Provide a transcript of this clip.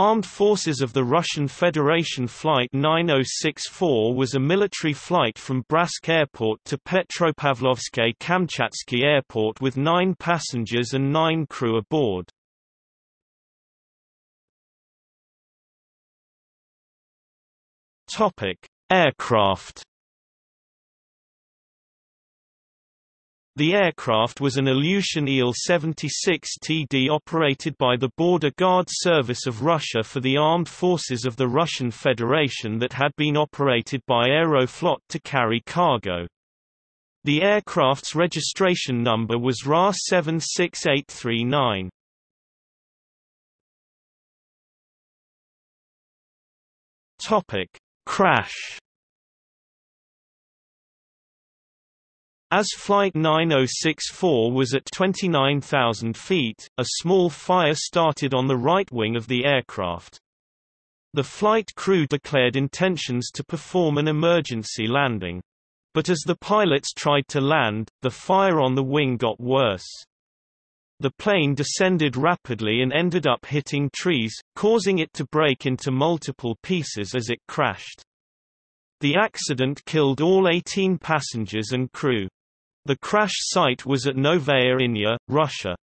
Armed Forces of the Russian Federation Flight 9064 was a military flight from Bryansk Airport to Petropavlovsky-Kamchatsky Airport with nine passengers and nine crew aboard. Aircraft The aircraft was an Ilyushin Il-76TD operated by the Border Guard Service of Russia for the armed forces of the Russian Federation that had been operated by Aeroflot to carry cargo. The aircraft's registration number was RA 76839. Topic: Crash As Flight 9064 was at 29,000 feet, a small fire started on the right wing of the aircraft. The flight crew declared intentions to perform an emergency landing. But as the pilots tried to land, the fire on the wing got worse. The plane descended rapidly and ended up hitting trees, causing it to break into multiple pieces as it crashed. The accident killed all 18 passengers and crew. The crash site was at Novaya Inya, Russia.